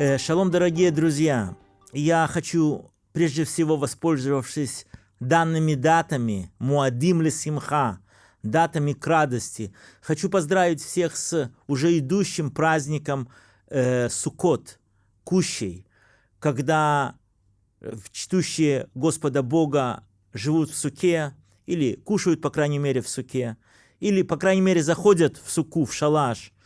Э, шалом, дорогие друзья! Я хочу, прежде всего, воспользовавшись данными датами, Муадим ли Симха, датами к радости, хочу поздравить всех с уже идущим праздником э, Суккот, Кущей, когда чтущие Господа Бога живут в суке, или кушают, по крайней мере, в суке, или, по крайней мере, заходят в суку, в шалаш –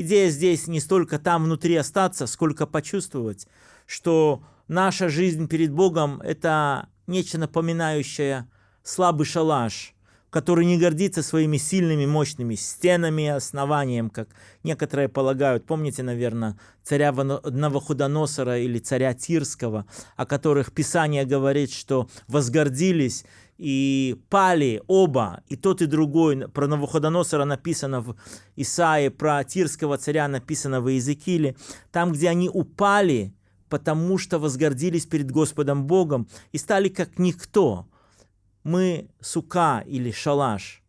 Идея здесь не столько там внутри остаться, сколько почувствовать, что наша жизнь перед Богом – это нечто напоминающее слабый шалаш, который не гордится своими сильными, мощными стенами и основанием, как некоторые полагают. Помните, наверное, царя Новохудоносора или царя Тирского, о которых Писание говорит, что возгордились и пали оба, и тот, и другой. Про Навуходоносора написано в Исаии, про Тирского царя написано в Иезекииле. Там, где они упали, потому что возгордились перед Господом Богом и стали как никто. Мы сука или шалаш,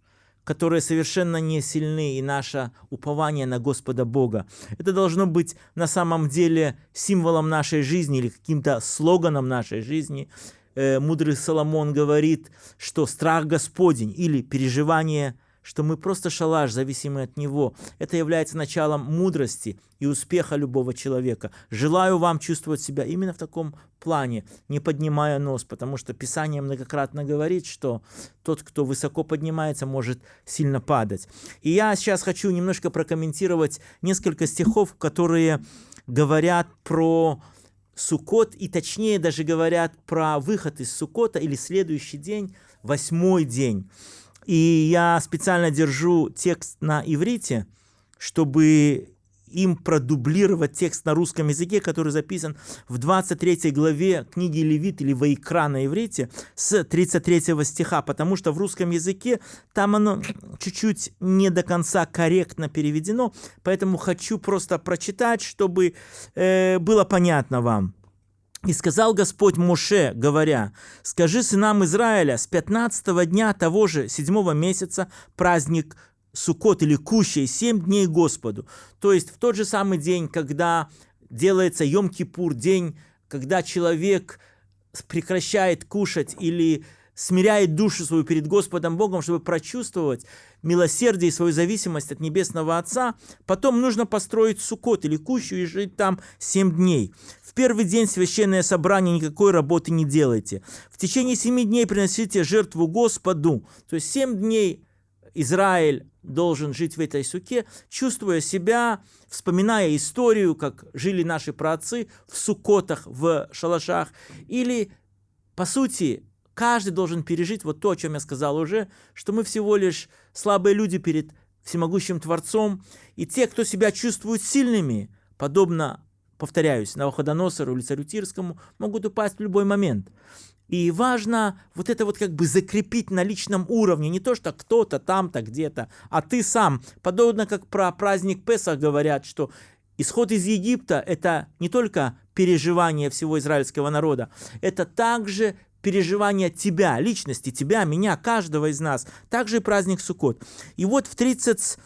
которые совершенно не сильны, и наше упование на Господа Бога. Это должно быть на самом деле символом нашей жизни или каким-то слоганом нашей жизни – э, мудрый Соломон говорит, что страх Господень или переживание, что мы просто шалаш, зависимый от Него, это является началом мудрости и успеха любого человека. Желаю вам чувствовать себя именно в таком плане, не поднимая нос, потому что Писание многократно говорит, что тот, кто высоко поднимается, может сильно падать. И я сейчас хочу немножко прокомментировать несколько стихов, которые говорят про Суккот, и точнее даже говорят про выход из Суккота или следующий день, восьмой день. И я специально держу текст на иврите, чтобы им продублировать текст на русском языке, который записан в 23 главе книги Левит или Ваикра на иврите с 33 стиха, потому что в русском языке там оно чуть-чуть не до конца корректно переведено, поэтому хочу просто прочитать, чтобы э, было понятно вам. И сказал Господь Моше, говоря, «Скажи сынам Израиля, с 15 дня того же седьмого месяца праздник Суккот или Кущей, семь дней Господу. То есть в тот же самый день, когда делается Йом-Кипур, день, когда человек прекращает кушать или смиряет душу свою перед Господом Богом, чтобы прочувствовать милосердие и свою зависимость от Небесного Отца, потом нужно построить сукот или кущу и жить там семь дней. В первый день священное собрание никакой работы не делайте. В течение семи дней приносите жертву Господу. То есть семь дней Израиль должен жить в этой суке, чувствуя себя, вспоминая историю, как жили наши праотцы в сукотах, в шалашах. Или, по сути, каждый должен пережить вот то, о чем я сказал уже, что мы всего лишь слабые люди перед всемогущим Творцом. И те, кто себя чувствуют сильными, подобно, повторяюсь, Навуходоносору или царю Тирскому, могут упасть в любой момент. И важно вот это вот как бы закрепить на личном уровне. Не то, что кто-то там-то где-то, а ты сам. Подобно как про праздник Песах говорят, что исход из Египта – это не только переживание всего израильского народа, это также переживание тебя, личности, тебя, меня, каждого из нас. Также и праздник Суккот. И вот в 30,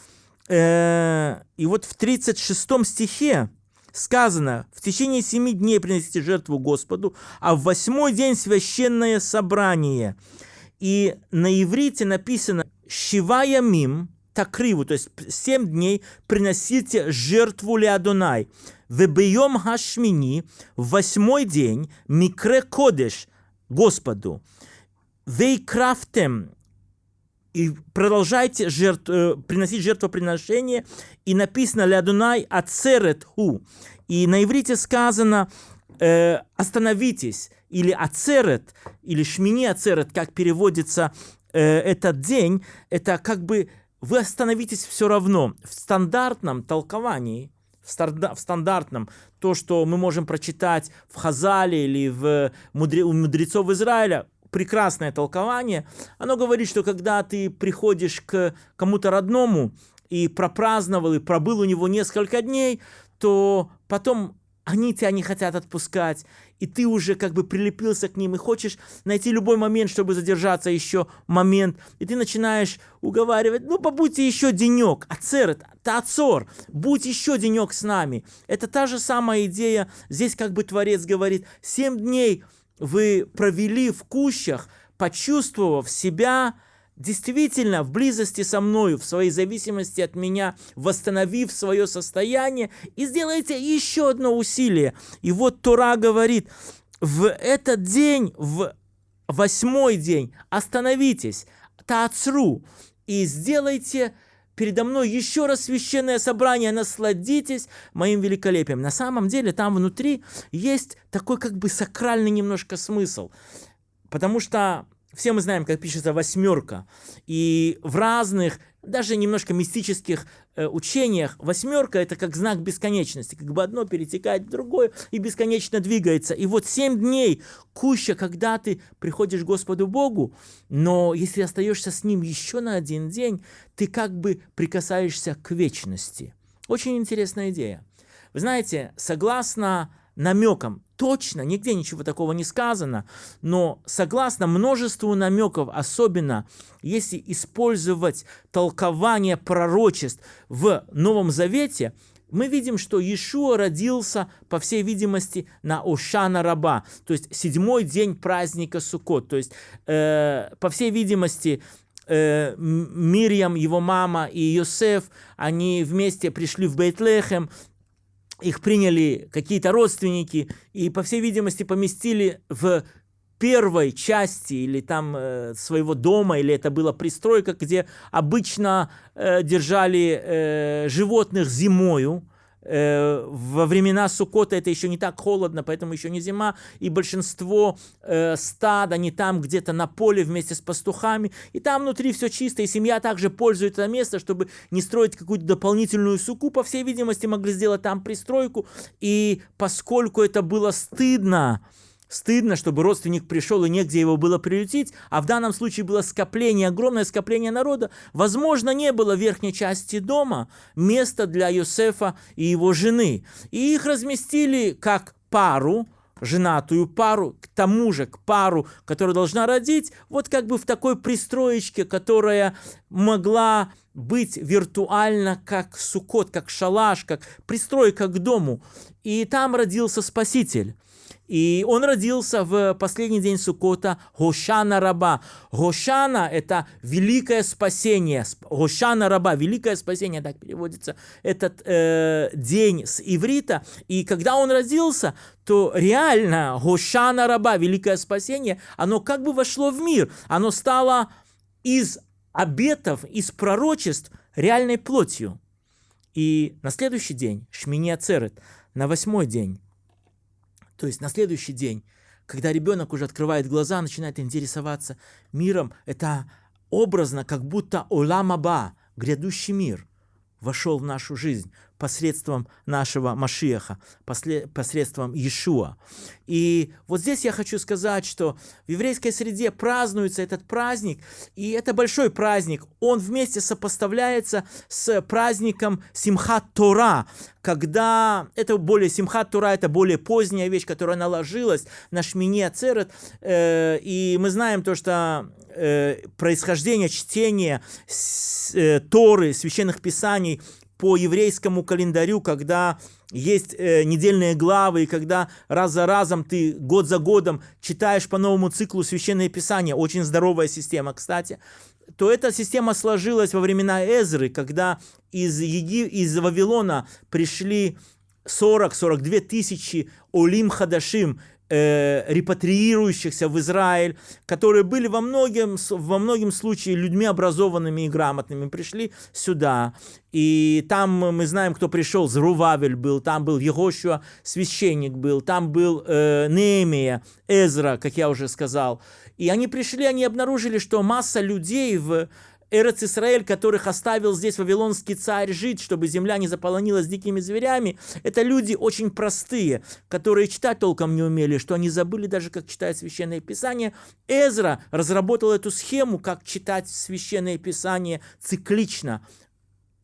э, и вот в 36 стихе сказано, в течение семи дней принесите жертву Господу, а в восьмой день священное собрание. И на иврите написано «Шивая мим», такриву, то есть семь дней приносите жертву Леадонай. Вебейом хашмини, в восьмой день, микре кодеш, Господу. Вейкрафтем, и продолжайте жертв, э, приносить жертвоприношение. И написано «Лядунай ацерет ху». И на иврите сказано э, «остановитесь» или «ацерет», или «шмини ацерет», как переводится э, этот день. Это как бы вы остановитесь все равно. В стандартном толковании в, стандартном, то, что мы можем прочитать в Хазале или в мудре, у мудрецов Израиля, прекрасное толкование, оно говорит, что когда ты приходишь к кому-то родному и пропраздновал, и пробыл у него несколько дней, то потом они тебя не хотят отпускать, и ты уже как бы прилепился к ним и хочешь найти любой момент, чтобы задержаться еще момент, и ты начинаешь уговаривать, ну побудьте еще денек, ацер, тацор, будь еще денек с нами. Это та же самая идея, здесь как бы Творец говорит, семь дней вы провели в кущах, почувствовав себя действительно в близости со мною, в своей зависимости от меня, восстановив свое состояние, и сделайте еще одно усилие. И вот Тора говорит, в этот день, в восьмой день, остановитесь, таацру, и сделайте передо мной еще раз священное собрание, насладитесь моим великолепием. На самом деле там внутри есть такой как бы сакральный немножко смысл. Потому что все мы знаем, как пишется восьмерка. И в разных, даже немножко мистических учениях, восьмерка это как знак бесконечности. Как бы одно перетекает в другое и бесконечно двигается. И вот семь дней куща, когда ты приходишь к Господу Богу, но если остаешься с Ним еще на один день, ты как бы прикасаешься к вечности. Очень интересная идея. Вы знаете, согласно намекам. Точно, нигде ничего такого не сказано, но согласно множеству намеков, особенно если использовать толкование пророчеств в Новом Завете, мы видим, что Иешуа родился, по всей видимости, на Ошана Раба, то есть седьмой день праздника Суккот. То есть, э, по всей видимости, э, Мирьям, его мама и Йосеф, они вместе пришли в Бейтлехем, их приняли какие-то родственники и, по всей видимости, поместили в первой части или там э, своего дома, или это была пристройка, где обычно э, держали э, животных зимою, во времена Сукота это еще не так холодно, поэтому еще не зима, и большинство э, стад, они там где-то на поле вместе с пастухами, и там внутри все чисто, и семья также пользуется это место, чтобы не строить какую-то дополнительную суку, по всей видимости, могли сделать там пристройку, и поскольку это было стыдно, Стыдно, чтобы родственник пришел и негде его было приютить, а в данном случае было скопление, огромное скопление народа. Возможно, не было в верхней части дома места для Йосефа и его жены. И их разместили как пару, женатую пару, к тому же к пару, которая должна родить, вот как бы в такой пристроечке, которая могла быть виртуально как сукот, как шалаш, как пристройка к дому. И там родился Спаситель. И он родился в последний день Сукота Гошана Раба. Гошана – это великое спасение. Гошана Раба – великое спасение, так переводится этот э, день с иврита. И когда он родился, то реально Гошана Раба, великое спасение, оно как бы вошло в мир. Оно стало из обетов, из пророчеств реальной плотью. И на следующий день, Шмини Ацерет, на восьмой день, то есть на следующий день, когда ребенок уже открывает глаза, начинает интересоваться миром, это образно, как будто Оламаба, грядущий мир, вошел в нашу жизнь посредством нашего Машиаха, посредством Иешуа. И вот здесь я хочу сказать, что в еврейской среде празднуется этот праздник, и это большой праздник. Он вместе сопоставляется с праздником Симхат Тора, когда это более Симхат Тура, это более поздняя вещь, которая наложилась на Шмини Ацерет, э, и мы знаем то, что э, происхождение чтения э, Торы, священных писаний по еврейскому календарю, когда есть э, недельные главы, и когда раз за разом ты год за годом читаешь по новому циклу Священное Писание, очень здоровая система, кстати, то эта система сложилась во времена Эзры, когда из, Еги... из Вавилона пришли 40-42 тысячи Олим Хадашим, э, репатриирующихся в Израиль, которые были во многим, во многим случае людьми образованными и грамотными, пришли сюда. И там мы знаем, кто пришел, Зрувавель был, там был Егошуа, священник был, там был э, Неемия, Эзра, как я уже сказал. И они пришли, они обнаружили, что масса людей в Эрец Исраэль, которых оставил здесь вавилонский царь жить, чтобы земля не заполонилась дикими зверями, это люди очень простые, которые читать толком не умели, что они забыли даже, как читать Священное Писание. Эзра разработал эту схему, как читать Священное Писание циклично.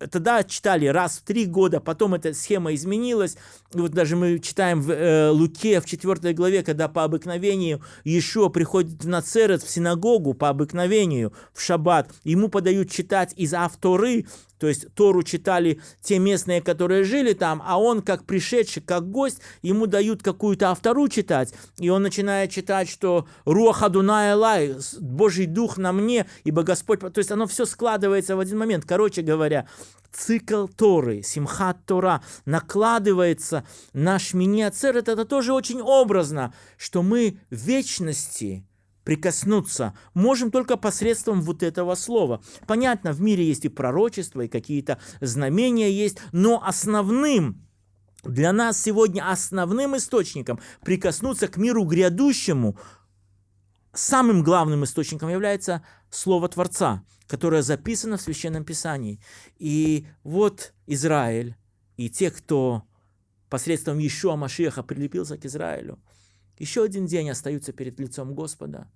Тогда читали раз в три года, потом эта схема изменилась. И вот даже мы читаем в э, Луке в 4 главе, когда по обыкновению Иешуа приходит в Нацерет, в синагогу, по обыкновению, в шаббат. Ему подают читать из авторы, то есть Тору читали те местные, которые жили там, а он, как пришедший, как гость, ему дают какую-то автору читать. И он начинает читать, что «Руаха Дуная Лай», «Божий Дух на мне», ибо Господь... То есть оно все складывается в один момент. Короче говоря, цикл Торы, Симхат Тора, накладывается на Шмини Ацерет, это тоже очень образно, что мы в вечности прикоснуться можем только посредством вот этого слова. Понятно, в мире есть и пророчества, и какие-то знамения есть, но основным для нас сегодня основным источником прикоснуться к миру грядущему, самым главным источником является Слово Творца, которое записано в Священном Писании. И вот Израиль и те, кто посредством Ишуа Машеха прилепился к Израилю, еще один день остаются перед лицом Господа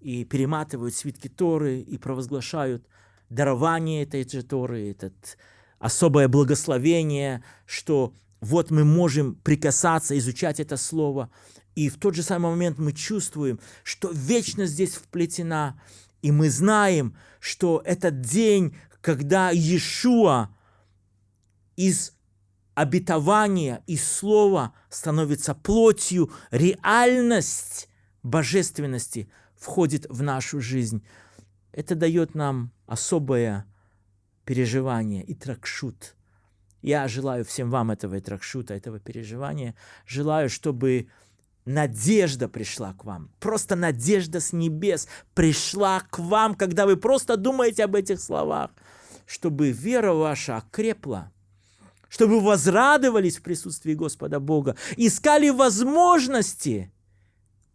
и перематывают свитки Торы и провозглашают дарование этой же Торы, этот особое благословение, что вот мы можем прикасаться, изучать это слово, и в тот же самый момент мы чувствуем, что вечность здесь вплетена, и мы знаем, что этот день, когда Иешуа из обетования, из слова становится плотью, реальность божественности входит в нашу жизнь. Это дает нам особое переживание и тракшут. Я желаю всем вам этого и тракшута, этого переживания. Желаю, чтобы надежда пришла к вам. Просто надежда с небес пришла к вам, когда вы просто думаете об этих словах. Чтобы вера ваша окрепла, чтобы возрадовались в присутствии Господа Бога, искали возможности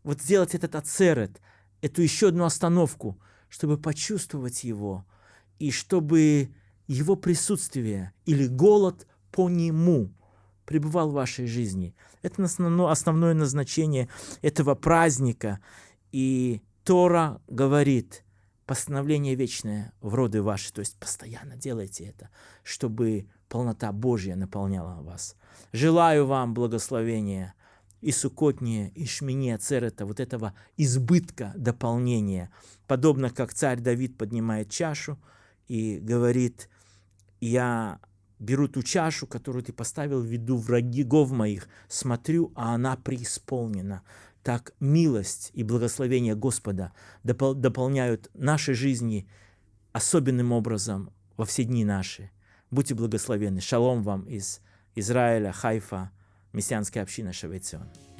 вот сделать этот ацерет, эту еще одну остановку, чтобы почувствовать Его, и чтобы Его присутствие или голод по Нему пребывал в вашей жизни. Это основное назначение этого праздника. И Тора говорит, постановление вечное в роды ваши, то есть постоянно делайте это, чтобы полнота Божья наполняла вас. Желаю вам благословения и сукотнее, и шмине церета, вот этого избытка дополнения, подобно как царь Давид поднимает чашу и говорит, я беру ту чашу, которую ты поставил в виду врагов моих, смотрю, а она преисполнена. Так милость и благословение Господа допол дополняют наши жизни особенным образом во все дни наши. Будьте благословенны. Шалом вам из Израиля, Хайфа, мессианская община you